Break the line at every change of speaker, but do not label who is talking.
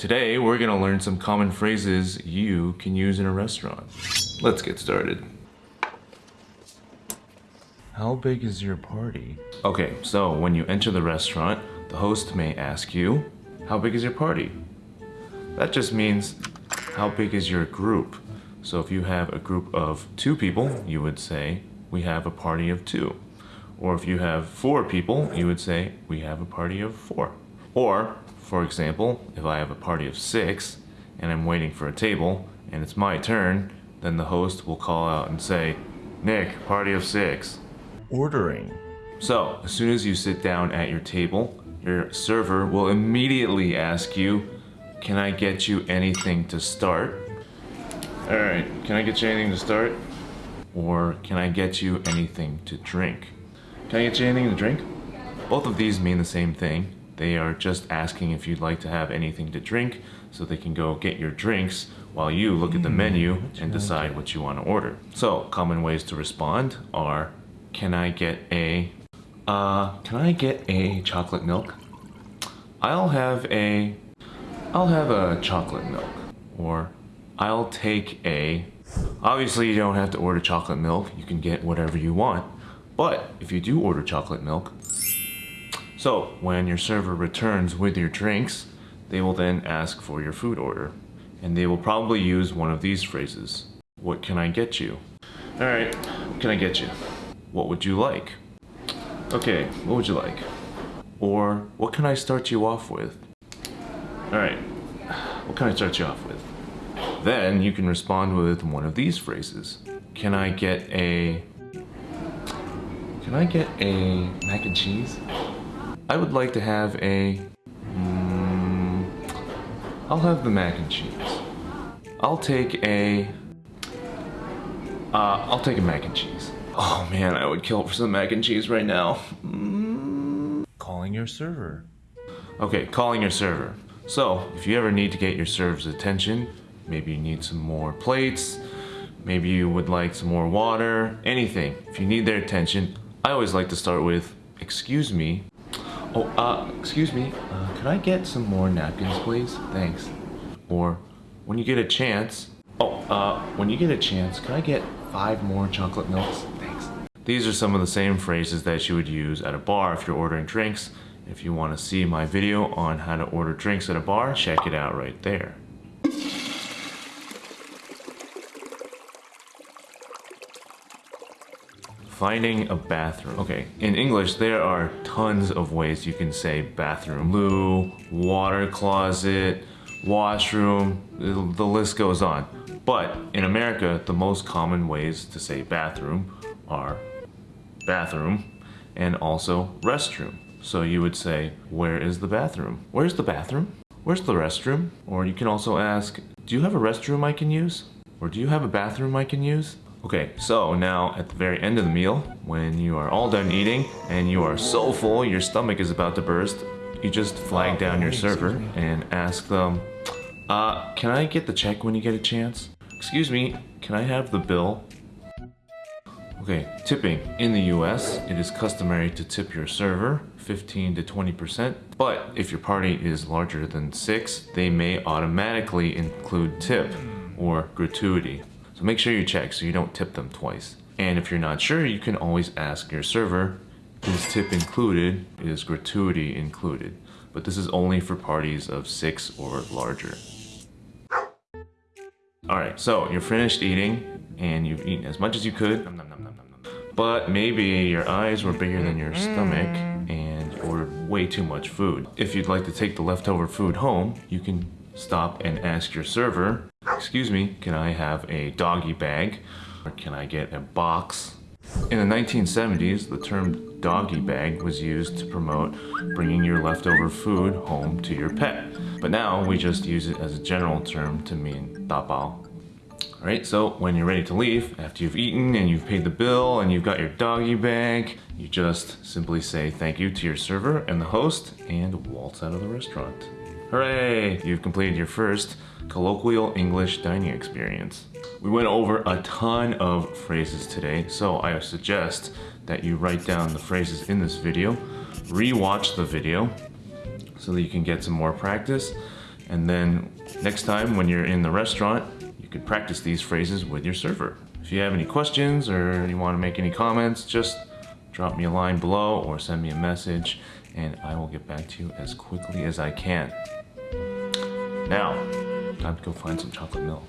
Today, we're gonna learn some common phrases you can use in a restaurant. Let's get started. How big is your party? Okay, so when you enter the restaurant, the host may ask you, how big is your party? That just means, how big is your group? So if you have a group of two people, you would say, we have a party of two. Or if you have four people, you would say, we have a party of four. Or, for example, if I have a party of six and I'm waiting for a table and it's my turn, then the host will call out and say, Nick, party of six. Ordering. So, as soon as you sit down at your table, your server will immediately ask you, can I get you anything to start? Alright, can I get you anything to start? Or can I get you anything to drink? Can I get you anything to drink? Both of these mean the same thing. They are just asking if you'd like to have anything to drink so they can go get your drinks while you look at the menu and decide what you want to order. So, common ways to respond are, can I get a, uh, can I get a chocolate milk? I'll have a, I'll have a chocolate milk. Or, I'll take a, obviously you don't have to order chocolate milk, you can get whatever you want. But if you do order chocolate milk, so when your server returns with your drinks, they will then ask for your food order. And they will probably use one of these phrases. What can I get you? Alright, what can I get you? What would you like? Okay, what would you like? Or what can I start you off with? Alright, what can I start you off with? Then you can respond with one of these phrases. Can I get a can I get a mac and cheese? I would like to have a... Mm, I'll have the mac and cheese. I'll take a... Uh, I'll take a mac and cheese. Oh man, I would kill for some mac and cheese right now. Mm. Calling your server. Okay, calling your server. So, if you ever need to get your server's attention, maybe you need some more plates, maybe you would like some more water, anything. If you need their attention, I always like to start with, excuse me. Oh, uh, excuse me, uh, I get some more napkins, please? Thanks. Or, when you get a chance, oh, uh, when you get a chance, could I get five more chocolate milks? Thanks. These are some of the same phrases that you would use at a bar if you're ordering drinks. If you want to see my video on how to order drinks at a bar, check it out right there. Finding a bathroom. Okay, in English, there are tons of ways you can say bathroom. Loo, water closet, washroom, the list goes on. But in America, the most common ways to say bathroom are bathroom and also restroom. So you would say, where is the bathroom? Where's the bathroom? Where's the restroom? Or you can also ask, do you have a restroom I can use? Or do you have a bathroom I can use? Okay, so now at the very end of the meal, when you are all done eating and you are so full your stomach is about to burst, you just flag down your server and ask them, uh, can I get the check when you get a chance? Excuse me, can I have the bill? Okay, tipping. In the US, it is customary to tip your server 15 to 20%, but if your party is larger than 6, they may automatically include tip or gratuity. So make sure you check so you don't tip them twice. And if you're not sure, you can always ask your server, is tip included, is gratuity included? But this is only for parties of six or larger. Alright, so you're finished eating and you've eaten as much as you could. But maybe your eyes were bigger than your stomach and you ordered way too much food. If you'd like to take the leftover food home, you can stop and ask your server, excuse me, can I have a doggy bag? Or can I get a box? In the 1970s, the term doggy bag was used to promote bringing your leftover food home to your pet. But now we just use it as a general term to mean dabao. Alright, so when you're ready to leave, after you've eaten and you've paid the bill and you've got your doggy bag, you just simply say thank you to your server and the host and waltz out of the restaurant. Hooray! You've completed your first colloquial English dining experience. We went over a ton of phrases today, so I suggest that you write down the phrases in this video, re-watch the video so that you can get some more practice, And then next time when you're in the restaurant, you can practice these phrases with your server. If you have any questions or you want to make any comments, just drop me a line below or send me a message and I will get back to you as quickly as I can. Now, time to go find some chocolate milk.